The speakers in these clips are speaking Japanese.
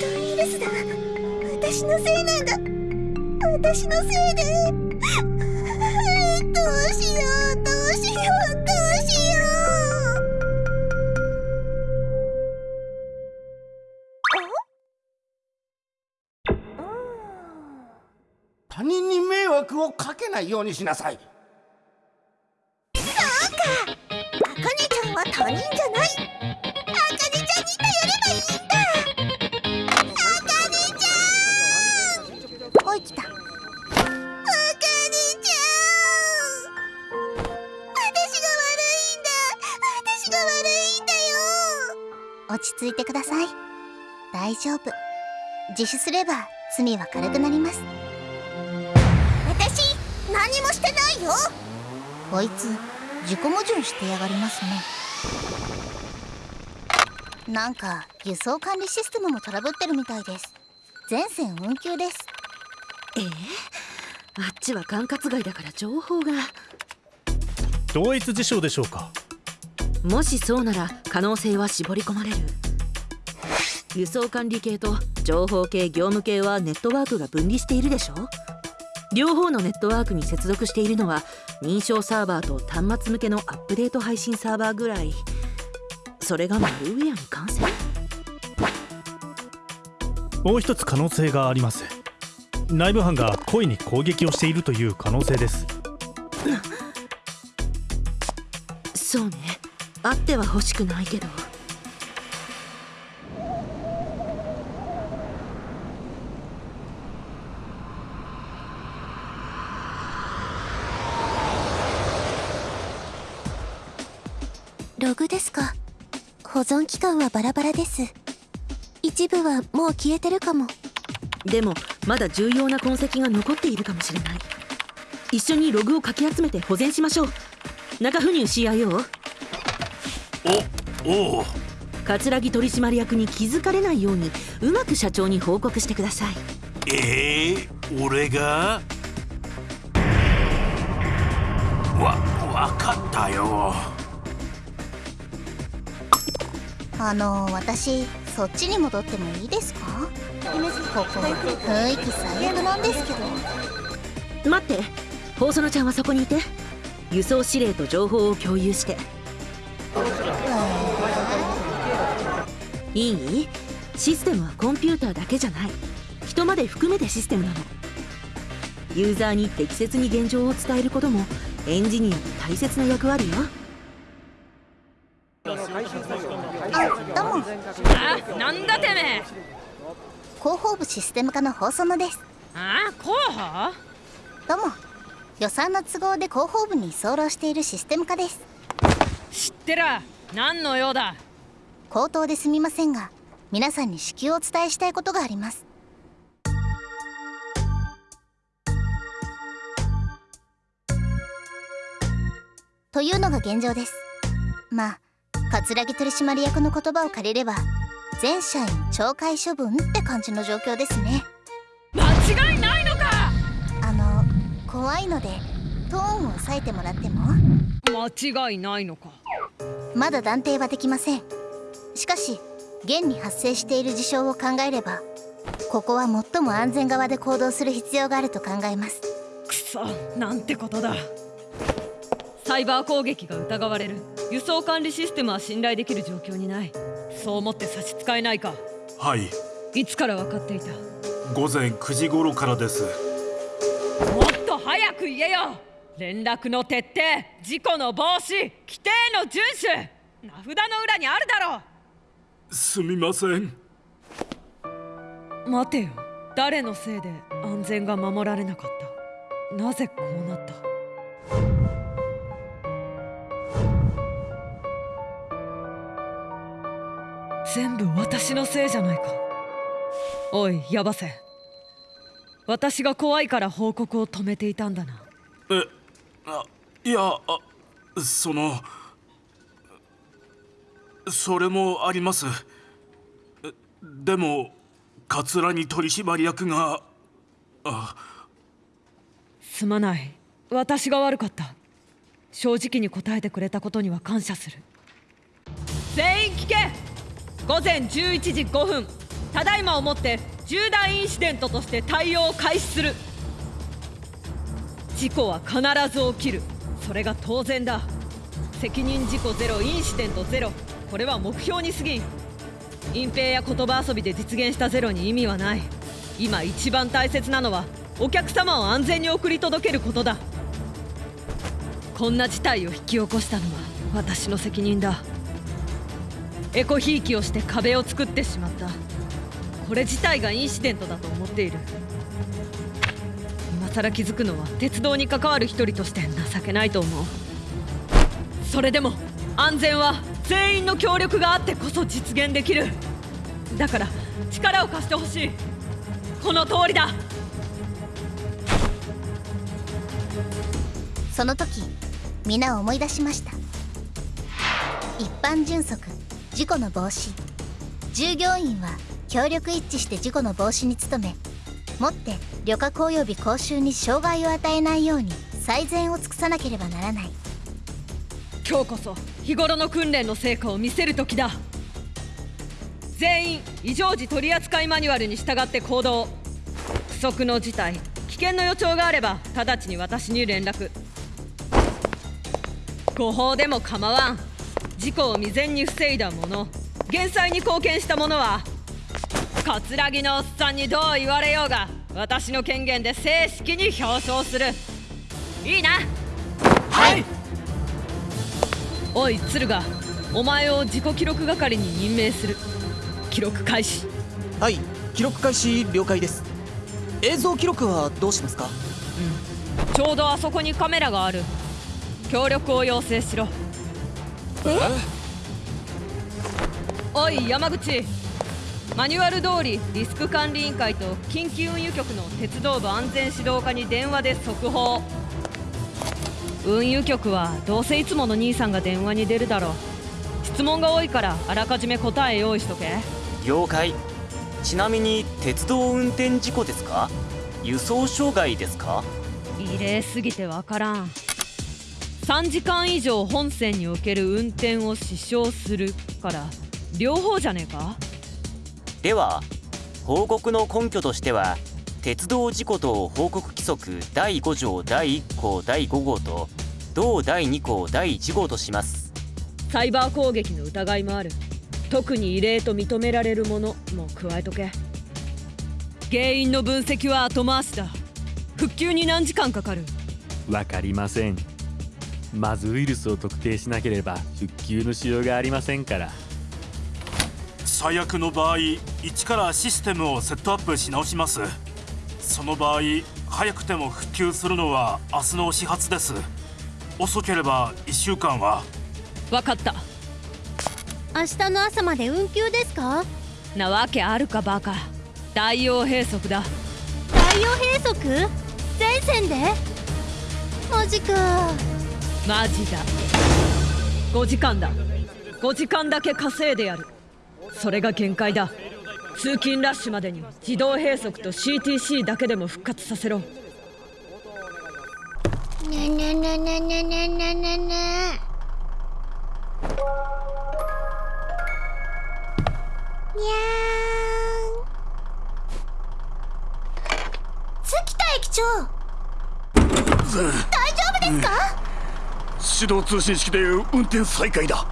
トウイルスだ。私のせいなんだ。私のせいで。どうしよう。どうしよう。どうしよう他人に迷惑をかけないようにしなさい。そうか。あかねちゃんは他人じゃないち着いてください。大丈夫。自首すれば罪は軽くなります。私何もしてないよ。こいつ自己矛盾してやがりますね。なんか輸送管理システムもトラブってるみたいです。全線運休です。ええ？あっちは管轄外だから情報が。同一事象でしょうかもしそうなら可能性は絞り込まれる。輸送管理系と情報系業務系はネットワークが分離しているでしょ？両方のネットワークに接続しているのは認証サーバーと端末向けのアップデート配信サーバーぐらい。それがマルウェアに感染？もう一つ可能性があります。内部犯が故意に攻撃をしているという可能性です。そうねあっては欲しくないけど。ログですか？保存期間はバラバラです。一部はもう消えてるかも。でもまだ重要な痕跡が残っているかもしれない。一緒にログをかき集めて保全しましょう。中府入 CIO おおう。桂木取締役に気づかれないようにうまく社長に報告してください。えー、俺が？わ分かったよ。あの私そっちに戻ってもいいですか？ここ雰囲気最悪なんですけど。待って放送のちゃんはそこにいて。輸送指令と情報を共有していい？システムはコンピューターだけじゃない。人まで含めてシステムなの。ユーザーに適切に現状を伝えることもエンジニアの大切な役割よ。あどうも。あなんだてめえ。広報部システム課の放送のです。あ候補どうも。予算の都合で広報部に居候しているシステム課です知ってら何の用だ？口頭ですみませんが皆さんに至急お伝えしたいことがあります。というのが現状です。まあ桂木取締役の言葉を借りれば全社員懲戒処分って感じの状況ですね。間違いないのか！あの怖いのでトーンを抑えてもらっても？間違いないのかまだ断定はできません。しかし現に発生している事象を考えればここは最も安全側で行動する必要があると考えます。くそなんてことだ。サイバー攻撃が疑われる。輸送管理システムは信頼できる状況にない。そう思って差し支えないか。はい。いつから分かっていた？午前9時頃からです。もっと早く言えよ連絡の徹底事故の防止規定の遵守名札の裏にあるだろすみません。待てよ。誰のせいで安全が守られなかった？なぜこうなった？全部私のせいじゃないか。おいヤバセ。私が怖いから報告を止めていたんだな。えあいやあそのそれもあります。でも桂木取締役があ。すまない。私が悪かった。正直に答えてくれたことには感謝する。全員聞け。午前11時5分。ただいまをもって重大インシデントとして対応を開始する。事故は必ず起きる。それが当然だ。責任事故ゼロインシデントゼロ。これは目標に過ぎん。隠蔽や言葉遊びで実現したゼロに意味はない。今一番大切なのはお客様を安全に送り届けることだ。こんな事態を引き起こしたのは私の責任だ。エコひいきをして壁を作ってしまった。これ自体がインシデントだと思っている。更気づくのは鉄道に関わる一人として情けないと思う。それでも安全は全員の協力があってこそ実現できる。だから力を貸してほしい。この通りだ。その時皆思い出しました。一般迅速事故の防止。従業員は協力一致して事故の防止に努めもって旅客及び講習に障害を与えないように最善を尽くさなければならない。今日こそ日頃の訓練の成果を見せる時だ。全員異常時取扱マニュアルに従って行動。不測の事態危険の予兆があれば直ちに私に連絡。誤報でも構わん。事故を未然に防いだ者減災に貢献した者は葛城のおっさんにどう言われようが私の権限で正式に表彰する。いいな。はい。おい敦賀お前を自己記録係に任命する。記録開始。はい記録開始了解です。映像記録はどうしますか？ちょうどあそこにカメラがある。協力を要請しろ。おい山口マニュアル通りリスク管理委員会と緊急運輸局の鉄道部安全指導課に電話で速報。運輸局はどうせいつもの兄さんが電話に出るだろう。質問が多いからあらかじめ答え用意しとけ。了解。ちなみに鉄道運転事故ですか？輸送障害ですか？異例すぎてわからん。3時間以上本線における運転を支障するから両方じゃねえか？では報告の根拠としては鉄道事故等報告規則第5条第1項第5号と同第2項第1号とします。サイバー攻撃の疑いもある。特に異例と認められるものも加えとけ。原因の分析は後回しだ。復旧に何時間かかる？わかりません。まずウイルスを特定しなければ復旧のしようがありませんから最悪の場合一からシステムをセットアップし直します。その場合早くても復旧するのは明日の始発です。遅ければ1週間は。分かった。明日の朝まで運休ですか？なわけあるかバカ。大王閉塞だ。太陽閉塞？全線で？マジか。マジだ。5時間だ。5時間だけ稼いでやるそれが限界だ。通勤ラッシュまでに自動閉塞と CTC だけでも復活させろ。ねねねねねねねねねにゃーん。月田駅長。大丈夫ですか、指導通信式で運転再開だ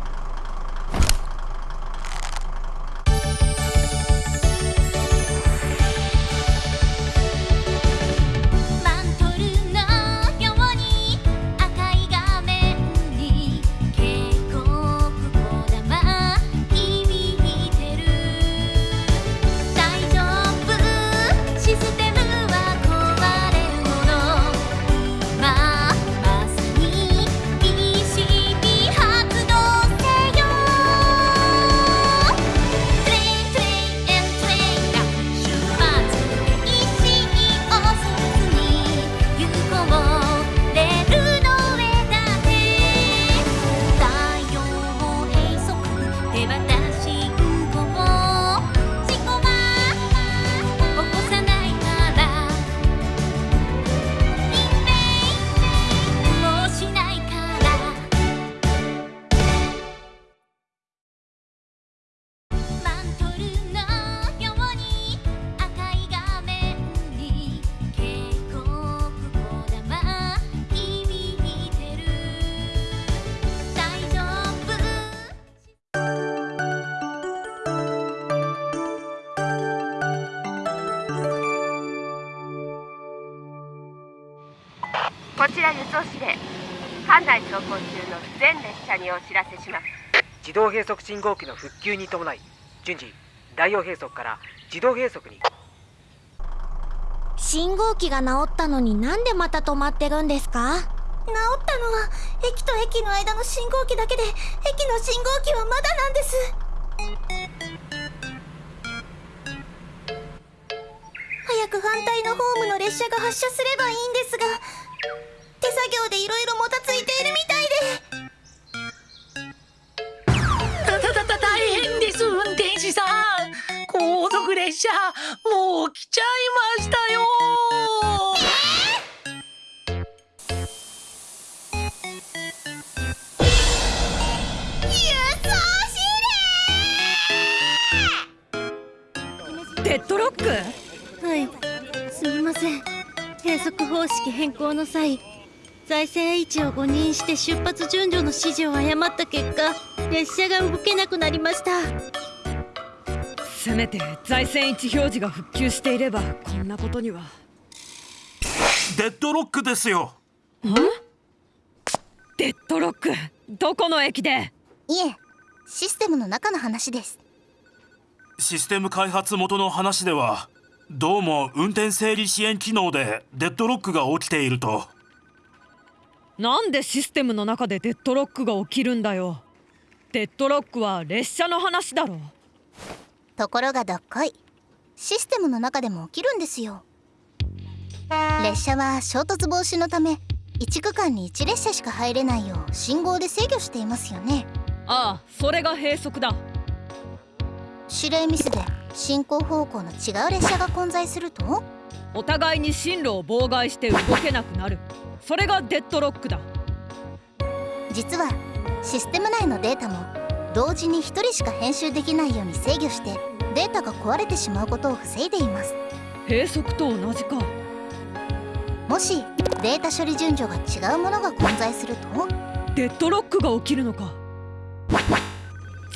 こちら輸送指令館内走行中の全列車にお知らせします。自動閉塞信号機の復旧に伴い順次大王閉塞から自動閉塞に。信号機が治ったのになんでまた止まってるんですか？治ったのは駅と駅の間の信号機だけで駅の信号機はまだなんです。早く反対のホームの列車が発車すればいいんですが作業でいろいろもたついているみたいでたたたた大変です運転手さん。後続列車もう来ちゃいましたよ。デッドロック？はいすみません。閉塞方式変更の際財政位置を誤認して出発順序の指示を誤った結果列車が動けなくなりました。せめて財線位置表示が復旧していればこんなことには。デッドロックですよ。デッドロック？どこの駅で？いえシステムの中の話です。システム開発元の話ではどうも運転整理支援機能でデッドロックが起きているとなんでシステムの中でデッドロックが起きるんだよ。デッドロックは列車の話だろ。ところがどっこい。システムの中でも起きるんですよ。列車は衝突防止のため1区間に1列車しか入れないよう信号で制御していますよね。ああそれが閉塞だ。指令ミスで進行方向の違う列車が混在するとお互いに進路を妨害して動けなくなる。それがデッドロックだ。実はシステム内のデータも同時に1人しか編集できないように制御してデータが壊れてしまうことを防いでいます。閉塞と同じか。もしデータ処理順序が違うものが混在すると？デッドロックが起きるのか。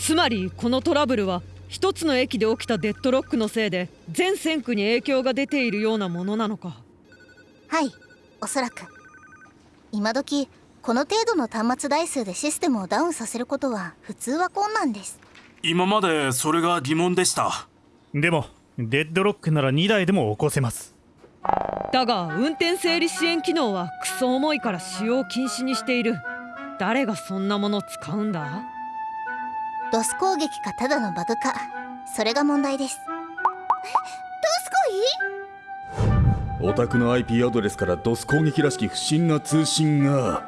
つまりこのトラブルは一つの駅で起きたデッドロックのせいで全線区に影響が出ているようなものなのか。はいおそらく。今時この程度の端末台数でシステムをダウンさせることは普通は困難です。今までそれが疑問でした。でもデッドロックなら2台でも起こせます。だが運転整理支援機能はクソ重いから使用禁止にしている。誰がそんなもの使うんだ？ドス攻撃かただのバグか。それが問題です。ドスお宅の IP アドレスからドス攻撃らしき不審な通信が。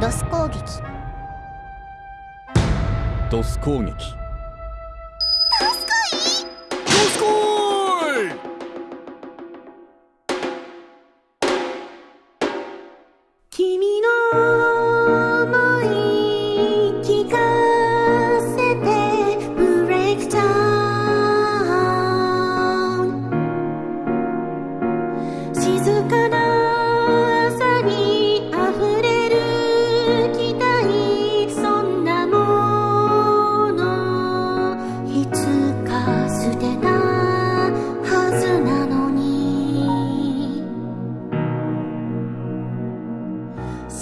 ドス攻撃。ドス攻撃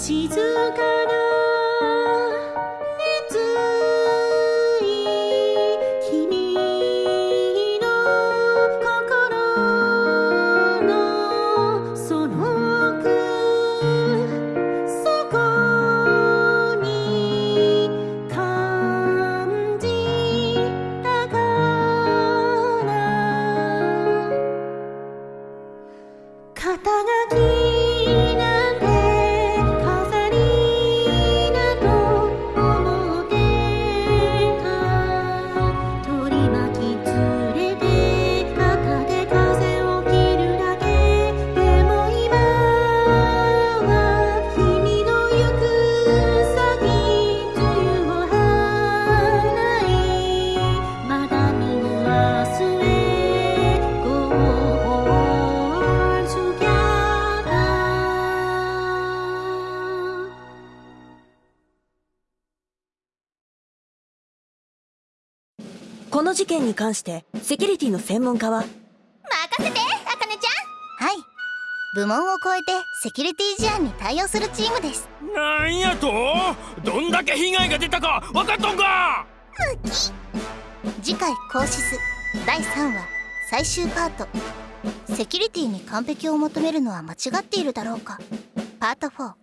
静かこの事件に関してセキュリティの専門家は？任せてあかねちゃん。はい。部門を超えてセキュリティ事案に対応するチームです。なんやと？どんだけ被害が出たか分かっとんか？次回「コーシス」第3話最終パート。セキュリティに完璧を求めるのは間違っているだろうか。パート4